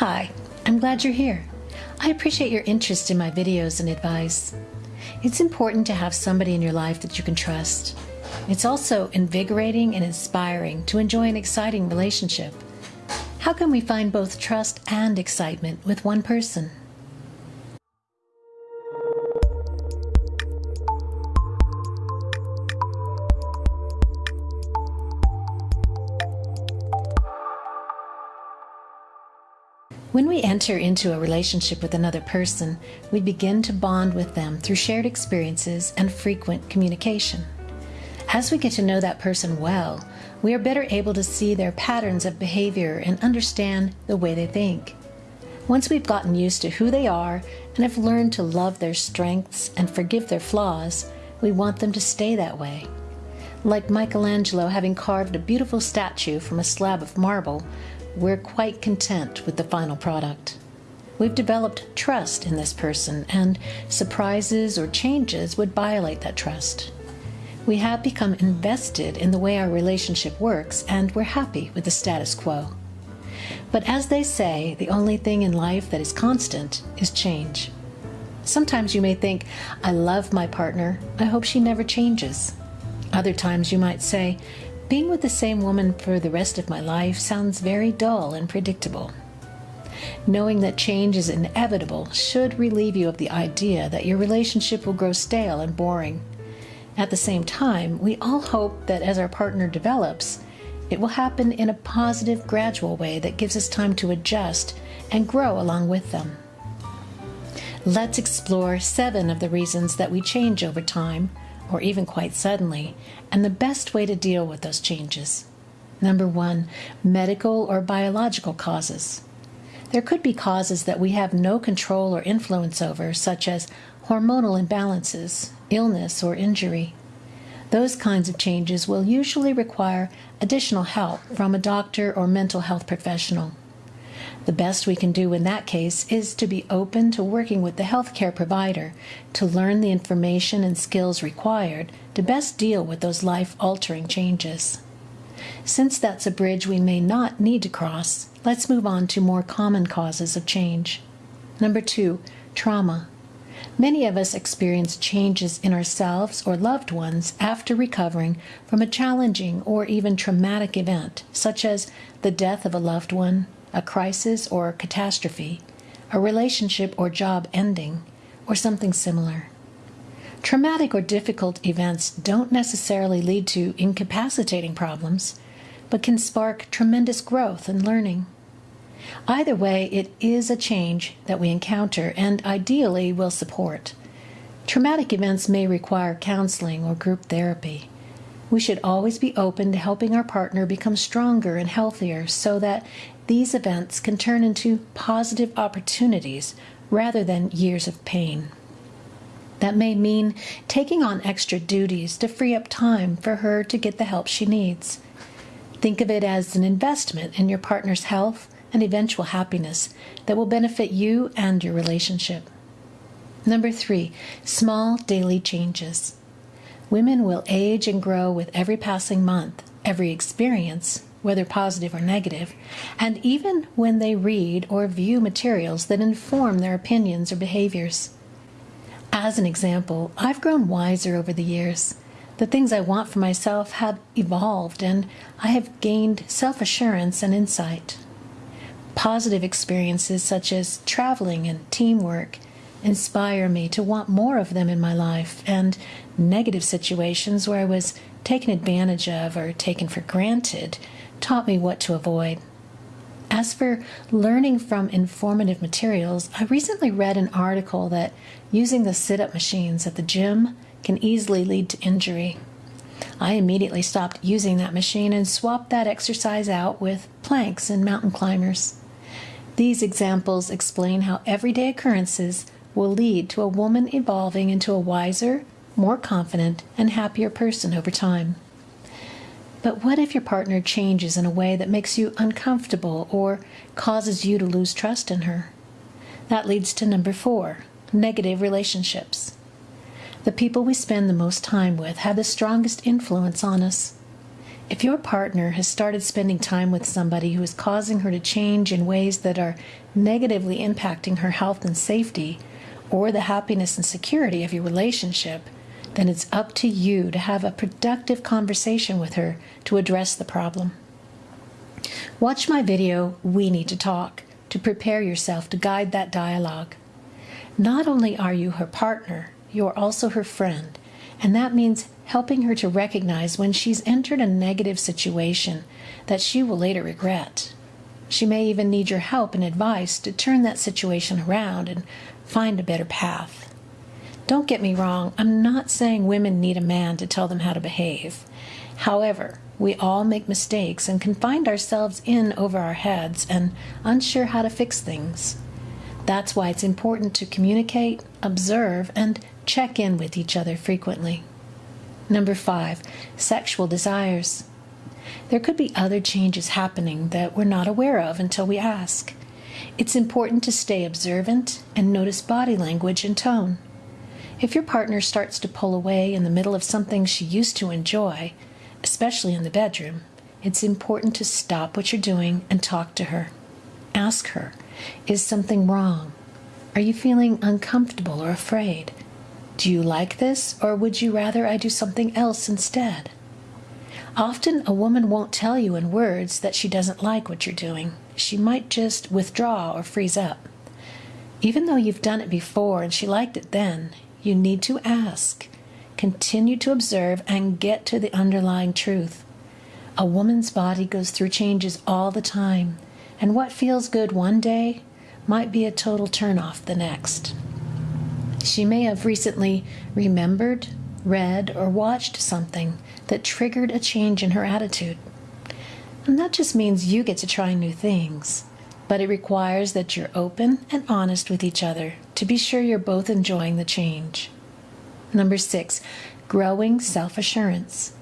Hi, I'm glad you're here. I appreciate your interest in my videos and advice. It's important to have somebody in your life that you can trust. It's also invigorating and inspiring to enjoy an exciting relationship. How can we find both trust and excitement with one person? When we enter into a relationship with another person, we begin to bond with them through shared experiences and frequent communication. As we get to know that person well, we are better able to see their patterns of behavior and understand the way they think. Once we've gotten used to who they are and have learned to love their strengths and forgive their flaws, we want them to stay that way. Like Michelangelo having carved a beautiful statue from a slab of marble, we're quite content with the final product. We've developed trust in this person, and surprises or changes would violate that trust. We have become invested in the way our relationship works, and we're happy with the status quo. But as they say, the only thing in life that is constant is change. Sometimes you may think, I love my partner, I hope she never changes. Other times you might say, being with the same woman for the rest of my life sounds very dull and predictable. Knowing that change is inevitable should relieve you of the idea that your relationship will grow stale and boring. At the same time, we all hope that as our partner develops, it will happen in a positive, gradual way that gives us time to adjust and grow along with them. Let's explore seven of the reasons that we change over time or even quite suddenly, and the best way to deal with those changes. Number one, medical or biological causes. There could be causes that we have no control or influence over, such as hormonal imbalances, illness, or injury. Those kinds of changes will usually require additional help from a doctor or mental health professional. The best we can do in that case is to be open to working with the healthcare provider to learn the information and skills required to best deal with those life altering changes. Since that's a bridge we may not need to cross, let's move on to more common causes of change. Number two, trauma. Many of us experience changes in ourselves or loved ones after recovering from a challenging or even traumatic event, such as the death of a loved one, a crisis or catastrophe, a relationship or job ending, or something similar. Traumatic or difficult events don't necessarily lead to incapacitating problems, but can spark tremendous growth and learning. Either way, it is a change that we encounter and ideally will support. Traumatic events may require counseling or group therapy. We should always be open to helping our partner become stronger and healthier so that these events can turn into positive opportunities rather than years of pain. That may mean taking on extra duties to free up time for her to get the help she needs. Think of it as an investment in your partner's health and eventual happiness that will benefit you and your relationship. Number three, small daily changes. Women will age and grow with every passing month, every experience, whether positive or negative, and even when they read or view materials that inform their opinions or behaviors. As an example, I've grown wiser over the years. The things I want for myself have evolved, and I have gained self assurance and insight. Positive experiences such as traveling and teamwork inspire me to want more of them in my life, and negative situations where I was taken advantage of or taken for granted taught me what to avoid. As for learning from informative materials, I recently read an article that using the sit up machines at the gym can easily lead to injury. I immediately stopped using that machine and swapped that exercise out with planks and mountain climbers. These examples explain how everyday occurrences will lead to a woman evolving into a wiser, more confident, and happier person over time. But what if your partner changes in a way that makes you uncomfortable or causes you to lose trust in her? That leads to number four negative relationships. The people we spend the most time with have the strongest influence on us. If your partner has started spending time with somebody who is causing her to change in ways that are negatively impacting her health and safety, or the happiness and security of your relationship, then it's up to you to have a productive conversation with her to address the problem. Watch my video, We Need to Talk, to prepare yourself to guide that dialogue. Not only are you her partner, you are also her friend, and that means helping her to recognize when she's entered a negative situation that she will later regret. She may even need your help and advice to turn that situation around and find a better path. Don't get me wrong, I'm not saying women need a man to tell them how to behave. However, we all make mistakes and can find ourselves in over our heads and unsure how to fix things. That's why it's important to communicate, observe, and check in with each other frequently. Number five, sexual desires. There could be other changes happening that we're not aware of until we ask. It's important to stay observant and notice body language and tone. If your partner starts to pull away in the middle of something she used to enjoy, especially in the bedroom, it's important to stop what you're doing and talk to her. Ask her, is something wrong? Are you feeling uncomfortable or afraid? Do you like this, or would you rather I do something else instead? Often a woman won't tell you in words that she doesn't like what you're doing. She might just withdraw or freeze up. Even though you've done it before and she liked it then, you need to ask Continue to observe and get to the underlying truth. A woman's body goes through changes all the time, and what feels good one day might be a total turnoff the next. She may have recently remembered, read, or watched something that triggered a change in her attitude. And that just means you get to try new things, but it requires that you're open and honest with each other to be sure you're both enjoying the change. Number six, growing self assurance.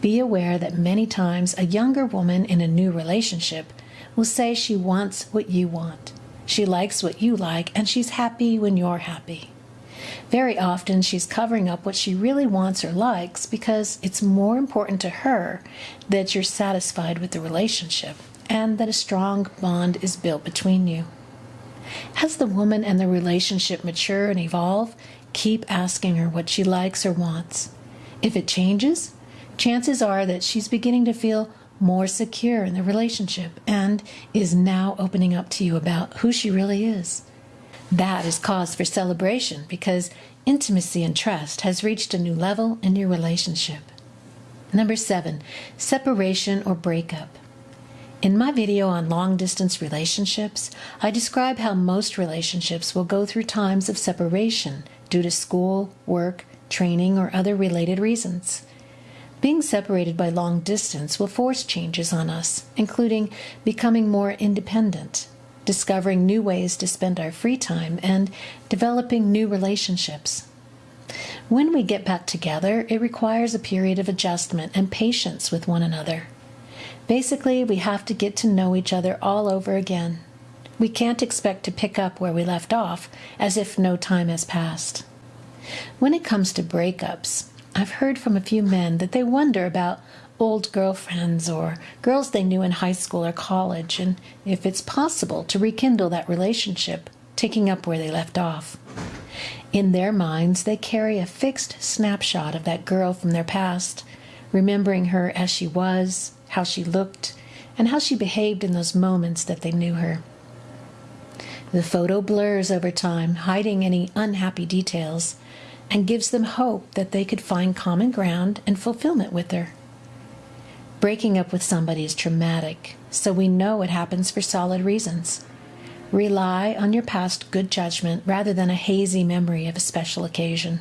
Be aware that many times a younger woman in a new relationship will say she wants what you want. She likes what you like, and she's happy when you're happy. Very often, she's covering up what she really wants or likes because it's more important to her that you're satisfied with the relationship and that a strong bond is built between you. As the woman and the relationship mature and evolve, Keep asking her what she likes or wants. If it changes, chances are that she's beginning to feel more secure in the relationship and is now opening up to you about who she really is. That is cause for celebration because intimacy and trust has reached a new level in your relationship. Number seven, separation or breakup. In my video on long distance relationships, I describe how most relationships will go through times of separation due to school, work, training, or other related reasons. Being separated by long distance will force changes on us, including becoming more independent, discovering new ways to spend our free time, and developing new relationships. When we get back together, it requires a period of adjustment and patience with one another. Basically, we have to get to know each other all over again. We can't expect to pick up where we left off as if no time has passed. When it comes to breakups, I've heard from a few men that they wonder about old girlfriends or girls they knew in high school or college and if it's possible to rekindle that relationship, taking up where they left off. In their minds, they carry a fixed snapshot of that girl from their past, remembering her as she was, how she looked, and how she behaved in those moments that they knew her. The photo blurs over time, hiding any unhappy details, and gives them hope that they could find common ground and fulfillment with her. Breaking up with somebody is traumatic, so we know it happens for solid reasons. Rely on your past good judgment rather than a hazy memory of a special occasion.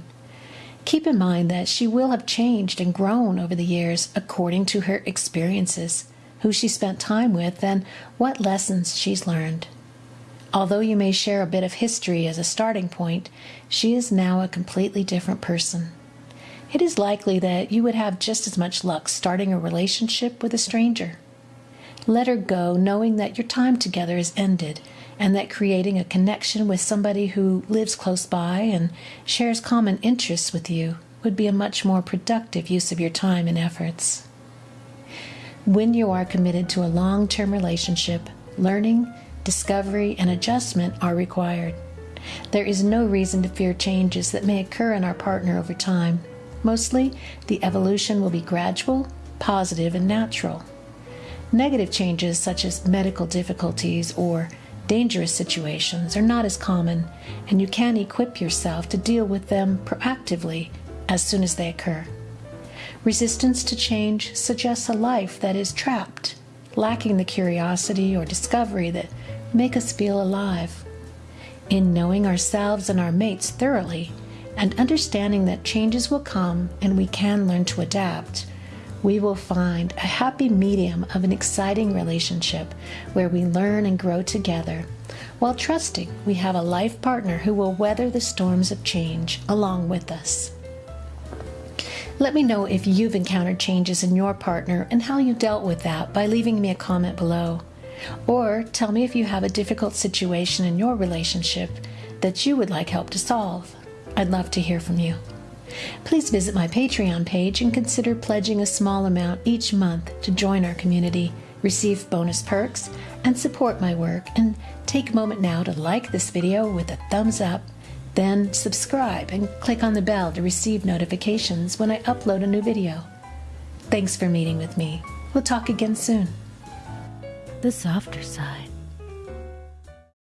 Keep in mind that she will have changed and grown over the years according to her experiences, who she spent time with, and what lessons she's learned. Although you may share a bit of history as a starting point, she is now a completely different person. It is likely that you would have just as much luck starting a relationship with a stranger. Let her go knowing that your time together is ended and that creating a connection with somebody who lives close by and shares common interests with you would be a much more productive use of your time and efforts. When you are committed to a long term relationship, learning, discovery, and adjustment are required. There is no reason to fear changes that may occur in our partner over time. Mostly, the evolution will be gradual, positive, and natural. Negative changes, such as medical difficulties or dangerous situations, are not as common, and you can equip yourself to deal with them proactively as soon as they occur. Resistance to change suggests a life that is trapped, lacking the curiosity or discovery that make us feel alive. In knowing ourselves and our mates thoroughly, and understanding that changes will come and we can learn to adapt, we will find a happy medium of an exciting relationship where we learn and grow together while trusting we have a life partner who will weather the storms of change along with us. Let me know if you've encountered changes in your partner and how you dealt with that by leaving me a comment below. Or tell me if you have a difficult situation in your relationship that you would like help to solve. I'd love to hear from you. Please visit my Patreon page and consider pledging a small amount each month to join our community, receive bonus perks, and support my work. And take a moment now to like this video with a thumbs up, then subscribe and click on the bell to receive notifications when I upload a new video. Thanks for meeting with me. We'll talk again soon. The softer side.